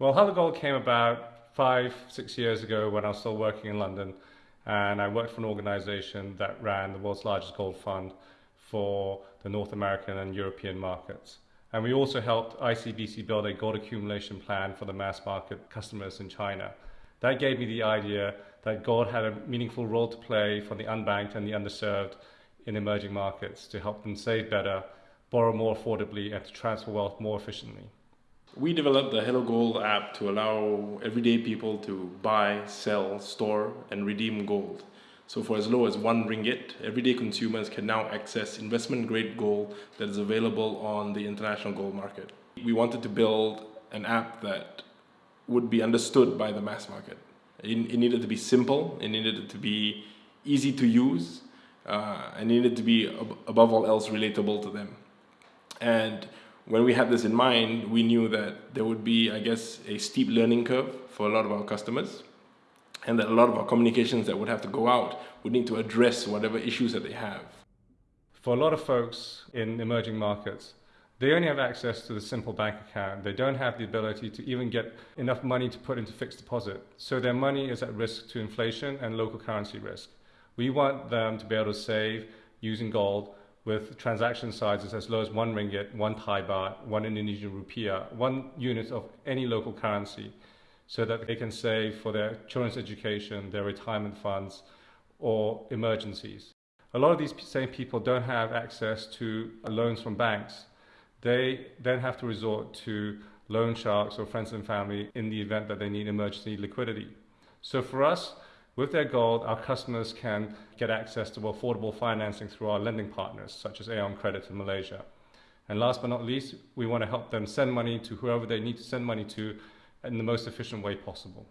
Well, Hello Gold came about five, six years ago when I was still working in London and I worked for an organization that ran the world's largest gold fund for the North American and European markets. And we also helped ICBC build a gold accumulation plan for the mass market customers in China. That gave me the idea that gold had a meaningful role to play for the unbanked and the underserved in emerging markets to help them save better, borrow more affordably, and to transfer wealth more efficiently. We developed the Hello Gold app to allow everyday people to buy, sell, store, and redeem gold. So for as low as one ringgit, everyday consumers can now access investment grade gold that is available on the international gold market. We wanted to build an app that would be understood by the mass market. It, needed to be simple, it needed to be easy to use, uh, and needed to be above all else relatable to them. And when we had this in mind, we knew that there would be, I guess, a steep learning curve for a lot of our customers and that a lot of our communications that would have to go out would need to address whatever issues that they have. For a lot of folks in emerging markets, they only have access to the simple bank account. They don't have the ability to even get enough money to put into fixed deposit. So their money is at risk to inflation and local currency risk. We want them to be able to save using gold with transaction sizes as low as one ringgit, one Thai baht, one Indonesian rupiah, one unit of any local currency, so that they can save for their children's education, their retirement funds, or emergencies. A lot of these same people don't have access to loans from banks. They then have to resort to loan sharks or friends and family in the event that they need emergency liquidity. So for us, with their gold, our customers can get access to affordable financing through our lending partners, such as Aeon Credit in Malaysia. And last but not least, we want to help them send money to whoever they need to send money to in the most efficient way possible.